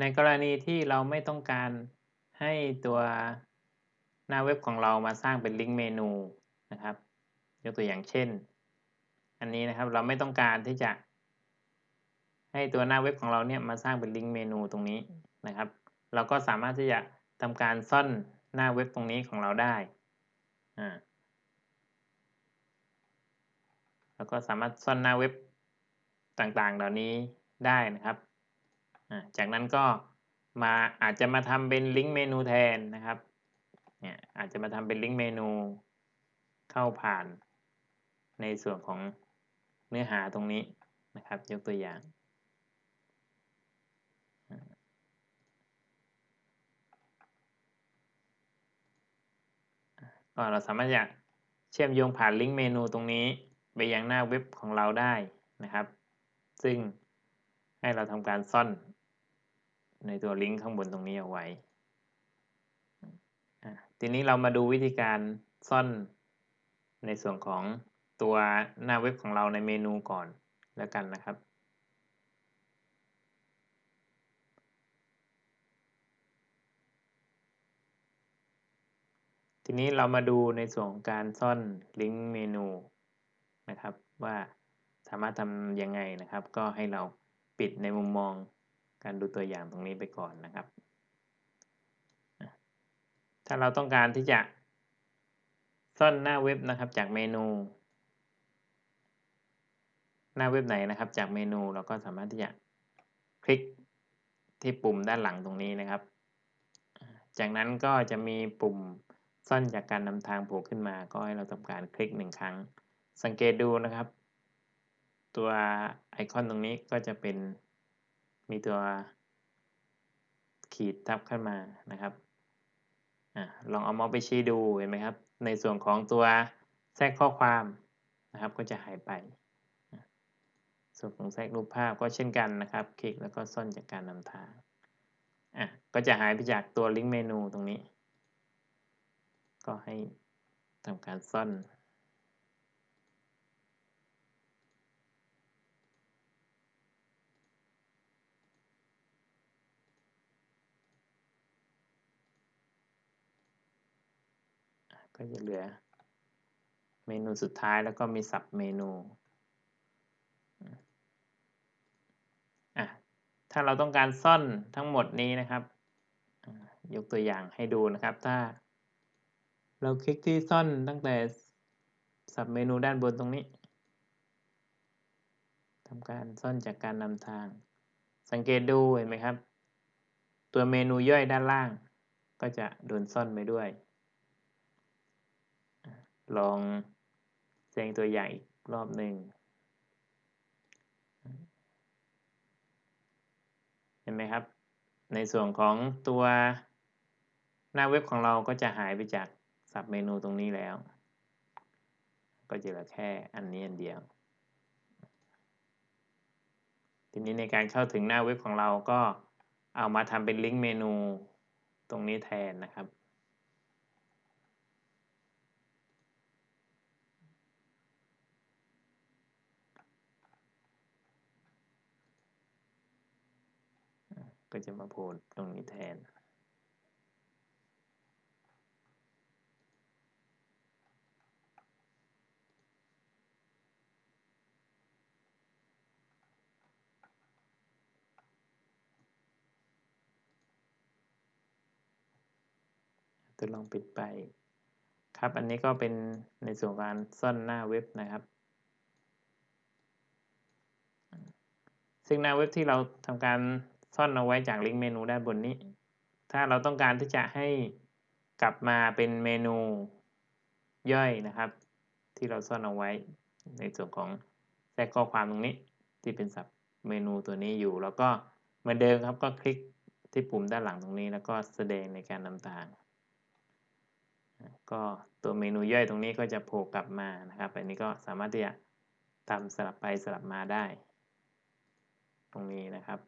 ในกรณีที่เราไม่ต้องการให้ตัวหน้าเว็บของเรามาสร้างเป็นลิงก์เมนูนะครับ ยกตัวอย่างเช่น อันนี้นะครับเราไม่ต้องการที่จะให้ตัวหน้าเว็บของเราเนี่ยมาสร้างเป็นลิงก์เมนูตรงนี้นะครับ เราก็สามารถที่จะทำการซ่อนหน้าเว็บตรงนี้ของเราได้อ่าแล้วก็สามารถซ่อนหน้าเว็บต่างๆ เหล่านี้ได้นะครับ จากนั้นก็มาอาจจะมาทำเป็นลิงก์เมนูแทนนะครับเนี่ยอาจจะมาทำเป็นลิงก์เมนูเข้าผ่านในส่วนของเนื้อหาตรงนี้นะครับ ยกตัวอย่าง ก็เราสามารถจะเชื่อมโยงผ่านลิงก์เมนูตรงนี้ ไปยังหน้าเว็บของเราได้นะครับ ซึ่งให้เราทำการซ่อน ในตัวลิงก์ข้างบนตรงนี้เอาไว้ทีนี้เรามาดูวิธีการซ่อนในส่วนของตัวหน้าเว็บของเราในเมนูก่อนแล้วกันนะครับ ทีนี้เรามาดูในส่วนของการซ่อนลิงก์เมนูนะครับ ว่าสามารถทำยังไงนะครับ ก็ให้เราปิดในมุมมอง การดูตัวอย่างตรงนี้ไปก่อนนะครับ ถ้าเราต้องการที่จะซ่อนหน้าเว็บนะครับจากเมนู หน้าเว็บไหนนะครับ จากเมนูเราก็สามารถที่จะคลิกที่ปุ่มด้านหลังตรงนี้นะครับ จากนั้นก็จะมีปุ่มซ่อนจากการนำทางโผล่ขึ้นมา ก็ให้เราทำการคลิกหนึ่งครั้ง สังเกตดูนะครับ ตัวไอคอนตรงนี้ก็จะเป็น มีตัวขีดทับขึ้นมานะครับอลองเอามาส์ไปชี้ดูเห็นไหมครับ ในส่วนของตัวแทรกข้อความนะครับ ก็จะหายไป ส่วนของแทรกรูปภาพก็เช่นกันนะครับ คลิกแล้วก็ซ่อนจากการนำทางอะก็จะหายไปจากตัวลิงก์เมนูตรงนี้ ก็ให้ทำการซ่อน ก็จะเหลือ เมนูสุดท้ายแล้วก็มีสับเมนูอะถ้าเราต้องการซ่อนทั้งหมดนี้นะครับยกตัวอย่างให้ดูนะครับ ถ้า เราคลิกที่ซ่อนตั้งแต่สับเมนูด้านบนตรงนี้ทำการซ่อนจากการนำทาง สังเกตดูเห็นไหมครับ ตัวเมนูย่อยด้านล่าง ก็จะโดนซ่อนไปด้วย ลองแสดงตัวอย่างอีกรอบหนึ่งเห็นไหมครับ ในส่วนของตัวหน้าเว็บของเราก็จะหายไปจากสับเมนูตรงนี้แล้ว ก็จะเหลือแค่อันนี้อันเดียว ทีนี้ในการเข้าถึงหน้าเว็บของเราก็เอามาทำเป็นลิงก์เมนูตรงนี้แทนนะครับ ก็จะมาโผล่ตรงนี้แทน ทดลองปิดไป ครับอันนี้ก็เป็นในส่วนการซ่อนหน้าเว็บนะครับซึ่งหน้าเว็บที่เราทำการ ซ่อนเอาไว้จากลิงก์เมนูด้านบนนี้ ถ้าเราต้องการที่จะให้กลับมาเป็นเมนูย่อยนะครับ ที่เราซ่อนเอาไว้ในส่วนของแทรกข้อความตรงนี้ที่เป็นสับเมนูตัวนี้อยู่ แล้วก็เหมือนเดิมครับก็คลิกที่ปุ่มด้านหลังตรงนี้ แล้วก็แสดงในการนำทาง ก็ตัวเมนูย่อยตรงนี้ก็จะโผล่กลับมานะครับอันนี้ก็สามารถที่จะทำสลับไปสลับมาได้ ตรงนี้นะครับ